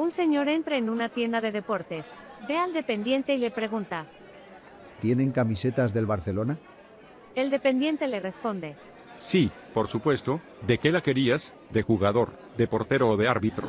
Un señor entra en una tienda de deportes. Ve al dependiente y le pregunta. ¿Tienen camisetas del Barcelona? El dependiente le responde. Sí, por supuesto. ¿De qué la querías? ¿De jugador, de portero o de árbitro?